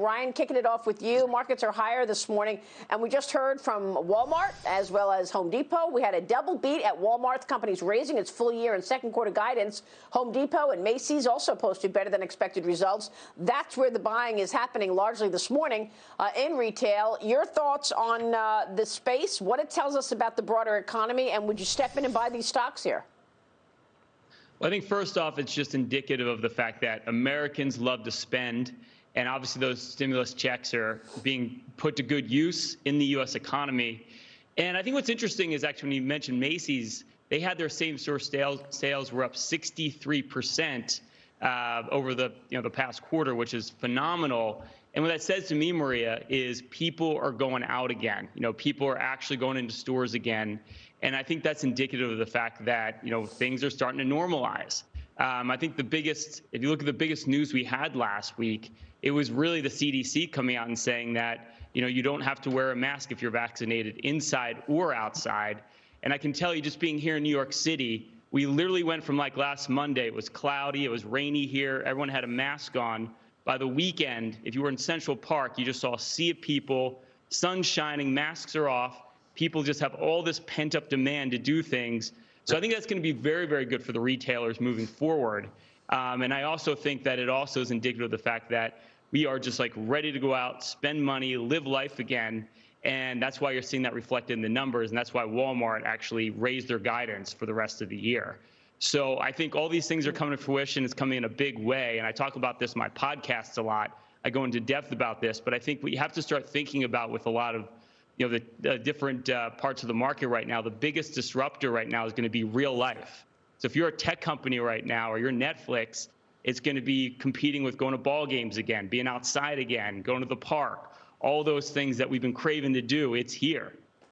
Ryan, kicking it off with you. Markets are higher this morning, and we just heard from Walmart as well as Home Depot. We had a double beat at Walmart. The company's raising its full year and second quarter guidance. Home Depot and Macy's also posted better than expected results. That's where the buying is happening largely this morning uh, in retail. Your thoughts on uh, the space, what it tells us about the broader economy, and would you step in and buy these stocks here? Well, I think first off, it's just indicative of the fact that Americans love to spend and obviously, those stimulus checks are being put to good use in the U.S. economy. And I think what's interesting is actually when you mentioned Macy's, they had their same store sales sales were up 63 percent uh, over the you know the past quarter, which is phenomenal. And what that says to me, Maria, is people are going out again. You know, people are actually going into stores again, and I think that's indicative of the fact that you know things are starting to normalize. Um, I think the biggest, if you look at the biggest news we had last week, it was really the CDC coming out and saying that you know you don't have to wear a mask if you're vaccinated inside or outside. And I can tell you, just being here in New York City, we literally went from like last Monday, it was cloudy, it was rainy here, everyone had a mask on. By the weekend, if you were in Central Park, you just saw a sea of people, sun shining, masks are off. People just have all this pent up demand to do things so I think that's going to be very, very good for the retailers moving forward. Um, and I also think that it also is indicative of the fact that we are just like ready to go out, spend money, live life again. And that's why you're seeing that reflected in the numbers. And that's why Walmart actually raised their guidance for the rest of the year. So I think all these things are coming to fruition. It's coming in a big way. And I talk about this in my podcasts a lot. I go into depth about this. But I think we have to start thinking about with a lot of you know, the, different uh, parts of the market right now, the biggest disruptor right now is going to be real life. So if you're a tech company right now or you're Netflix, it's going to be competing with going to ball games again, being outside again, going to the park, all those things that we've been craving to do. It's here.